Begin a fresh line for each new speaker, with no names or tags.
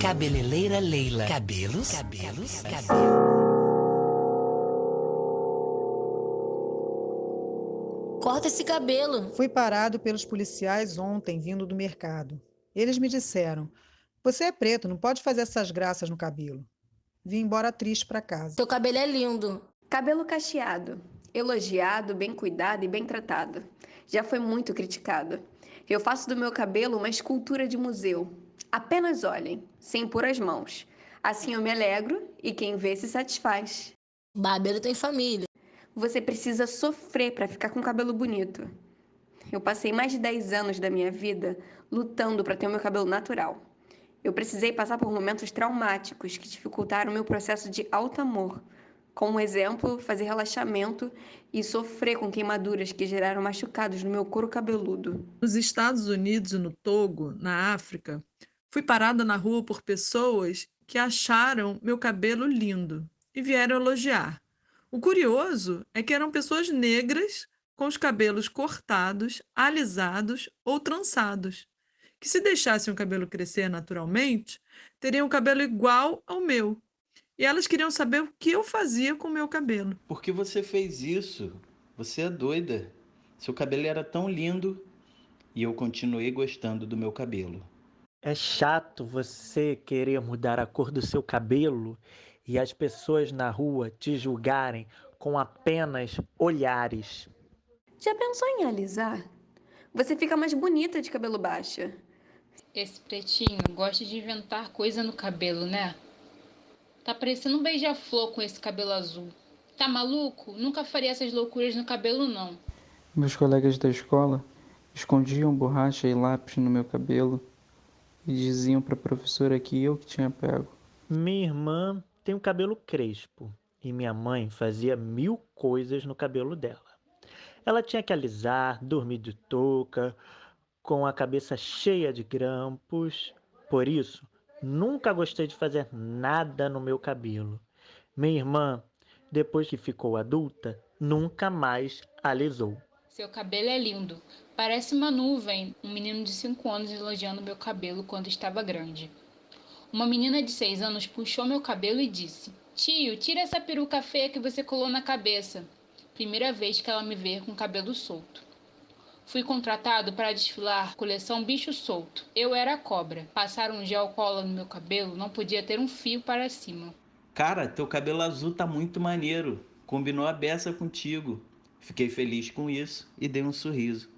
Cabeleleira Leila. Cabelos, cabelos, cabelos.
Corta esse cabelo.
Fui parado pelos policiais ontem vindo do mercado. Eles me disseram: Você é preto, não pode fazer essas graças no cabelo. Vim embora triste para casa.
Teu cabelo é lindo.
Cabelo cacheado, elogiado, bem cuidado e bem tratado. Já foi muito criticado. Eu faço do meu cabelo uma escultura de museu. Apenas olhem, sem pôr as mãos. Assim eu me alegro e quem vê se satisfaz.
Barbeiro tem família.
Você precisa sofrer para ficar com cabelo bonito. Eu passei mais de 10 anos da minha vida lutando para ter o meu cabelo natural. Eu precisei passar por momentos traumáticos que dificultaram o meu processo de alto amor. Como exemplo, fazer relaxamento e sofrer com queimaduras que geraram machucados no meu couro cabeludo.
Nos Estados Unidos e no Togo, na África, fui parada na rua por pessoas que acharam meu cabelo lindo e vieram elogiar. O curioso é que eram pessoas negras com os cabelos cortados, alisados ou trançados, que se deixassem o cabelo crescer naturalmente, teriam o cabelo igual ao meu. E elas queriam saber o que eu fazia com o meu cabelo.
Por que você fez isso? Você é doida. Seu cabelo era tão lindo e eu continuei gostando do meu cabelo.
É chato você querer mudar a cor do seu cabelo e as pessoas na rua te julgarem com apenas olhares.
Já pensou em alisar? Você fica mais bonita de cabelo baixo.
Esse pretinho gosta de inventar coisa no cabelo, né? Tá parecendo um beija-flor com esse cabelo azul. Tá maluco? Nunca faria essas loucuras no cabelo, não.
Meus colegas da escola escondiam borracha e lápis no meu cabelo e diziam para a professora que eu que tinha pego.
Minha irmã tem o cabelo crespo e minha mãe fazia mil coisas no cabelo dela. Ela tinha que alisar, dormir de touca, com a cabeça cheia de grampos. Por isso, nunca gostei de fazer nada no meu cabelo. Minha irmã, depois que ficou adulta, nunca mais alisou.
Seu cabelo é lindo. Parece uma nuvem. Um menino de 5 anos elogiando meu cabelo quando estava grande. Uma menina de 6 anos puxou meu cabelo e disse: Tio, tira essa peruca feia que você colou na cabeça primeira vez que ela me vê com cabelo solto. Fui contratado para desfilar coleção Bicho Solto. Eu era a cobra. Passar um gel cola no meu cabelo não podia ter um fio para cima.
Cara, teu cabelo azul tá muito maneiro. Combinou a beça contigo. Fiquei feliz com isso e dei um sorriso.